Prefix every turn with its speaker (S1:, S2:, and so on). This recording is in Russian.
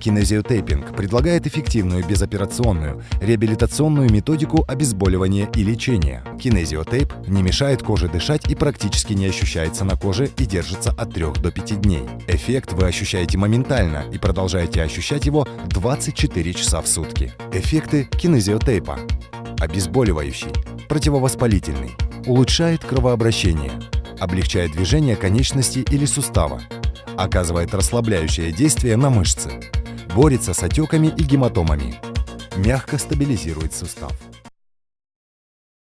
S1: Кинезиотейпинг предлагает эффективную безоперационную реабилитационную методику обезболивания и лечения. Кинезиотейп не мешает коже дышать и практически не ощущается на коже и держится от 3 до 5 дней. Эффект вы ощущаете моментально и продолжаете ощущать его 24 часа в сутки. Эффекты кинезиотейпа. Обезболивающий, противовоспалительный, улучшает кровообращение, облегчает движение конечности или сустава, оказывает расслабляющее действие на мышцы, борется с отеками и гематомами, мягко стабилизирует сустав.